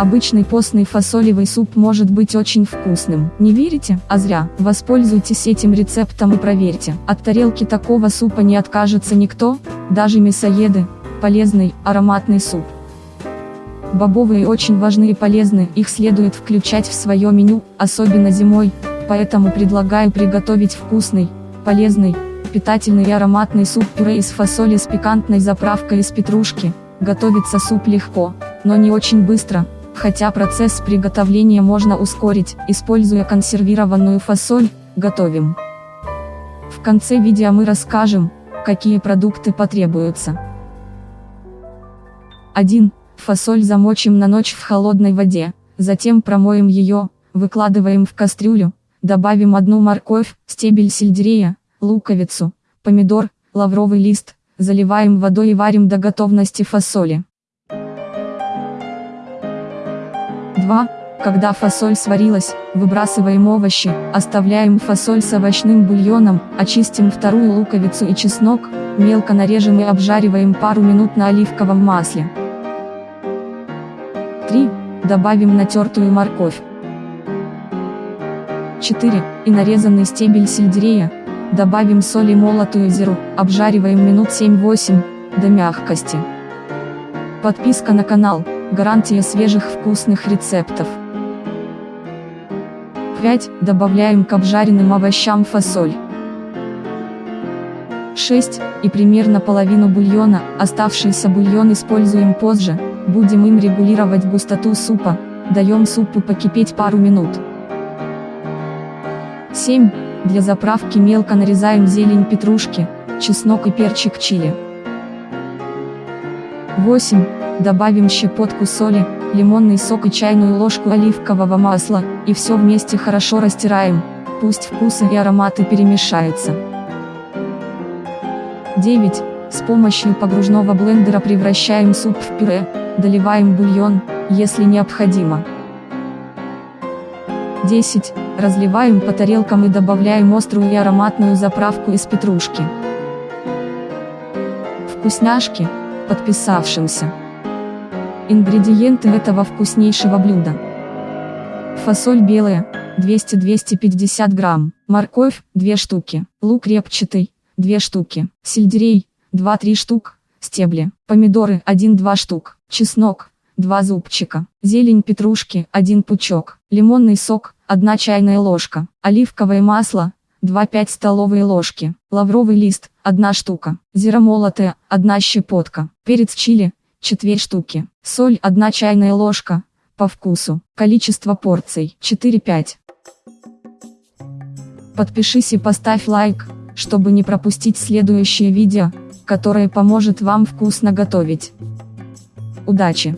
Обычный постный фасолевый суп может быть очень вкусным. Не верите? А зря. Воспользуйтесь этим рецептом и проверьте. От тарелки такого супа не откажется никто, даже мясоеды. Полезный, ароматный суп. Бобовые очень важны и полезны, их следует включать в свое меню, особенно зимой, поэтому предлагаю приготовить вкусный, полезный, питательный и ароматный суп-пюре из фасоли с пикантной заправкой из петрушки. Готовится суп легко, но не очень быстро, хотя процесс приготовления можно ускорить, используя консервированную фасоль, готовим. В конце видео мы расскажем, какие продукты потребуются. 1. Фасоль замочим на ночь в холодной воде, затем промоем ее, выкладываем в кастрюлю, добавим одну морковь, стебель сельдерея, луковицу, помидор, лавровый лист, заливаем водой и варим до готовности фасоли. 2. Когда фасоль сварилась, выбрасываем овощи, оставляем фасоль с овощным бульоном, очистим вторую луковицу и чеснок, мелко нарежем и обжариваем пару минут на оливковом масле. 3. Добавим натертую морковь. 4. И нарезанный стебель сельдерея. Добавим соль и молотую зиру, обжариваем минут 7-8, до мягкости. Подписка на канал, гарантия свежих вкусных рецептов. 5. Добавляем к обжаренным овощам фасоль. 6. И примерно половину бульона, оставшийся бульон используем позже, Будем им регулировать густоту супа, даем супу покипеть пару минут. 7. Для заправки мелко нарезаем зелень петрушки, чеснок и перчик чили. 8. Добавим щепотку соли, лимонный сок и чайную ложку оливкового масла, и все вместе хорошо растираем, пусть вкусы и ароматы перемешаются. 9. С помощью погружного блендера превращаем суп в пюре, доливаем бульон, если необходимо. 10. Разливаем по тарелкам и добавляем острую и ароматную заправку из петрушки. Вкусняшки, подписавшимся. Ингредиенты этого вкуснейшего блюда. Фасоль белая, 200-250 грамм, морковь, 2 штуки, лук репчатый, 2 штуки, сельдерей, 2-3 штук, стебли, помидоры 1-2 штук, чеснок, 2 зубчика, зелень петрушки, 1 пучок, лимонный сок, 1 чайная ложка, оливковое масло, 2-5 столовые ложки, лавровый лист, 1 штука, зира молотая, 1 щепотка, перец чили, 4 штуки, соль 1 чайная ложка, по вкусу, количество порций 4-5. Подпишись и поставь лайк, чтобы не пропустить следующее видео, которое поможет вам вкусно готовить. Удачи!